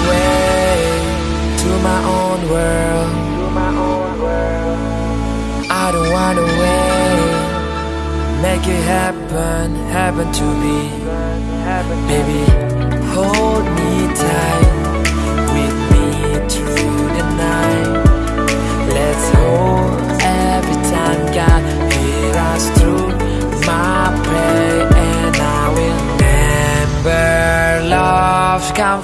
away to my own world. I don't wanna wait. Make it happen, happen to me, baby. Hold me tight.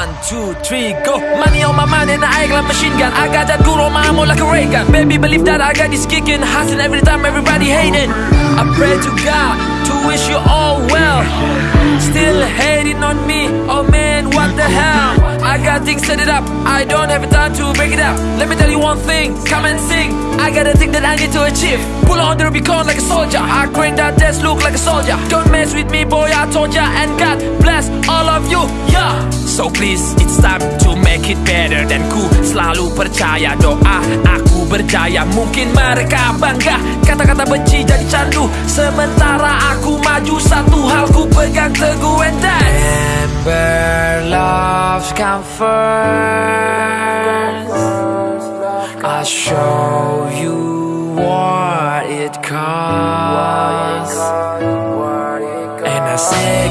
One, two, three, go Money on my mind and I act like machine gun I got that good on my ammo like a ray gun Baby, believe that I got this kicking Hustling every time, everybody hating I pray to God to wish you all well Still hating on me, oh man, what the hell thing, set it up. I don't have time to break it up. Let me tell you one thing, come and sing. I got a thing that I need to achieve. Pull on the Rubicon like a soldier. I crank that desk look like a soldier. Don't mess with me, boy, I told ya. And God bless all of you, yeah. So please, it's time to make it better Dan ku selalu percaya doa aku berjaya Mungkin mereka bangga Kata-kata benci jadi candu Sementara aku maju Satu hal ku pegang teguh And that love's comfort. I I'll show you what it costs And I say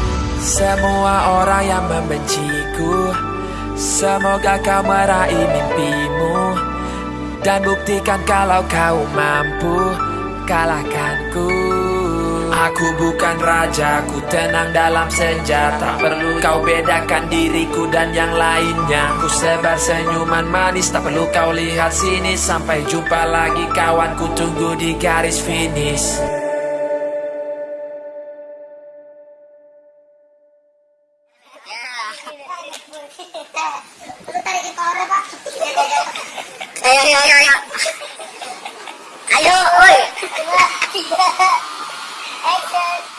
Semua orang yang membenciku Semoga kau meraih mimpimu Dan buktikan kalau kau mampu Kalahkanku Aku bukan raja, ku tenang dalam senja Tak perlu kau bedakan diriku dan yang lainnya Ku sebar senyuman manis, tak perlu kau lihat sini Sampai jumpa lagi kawan, ku tunggu di garis finish Ayo, o a c o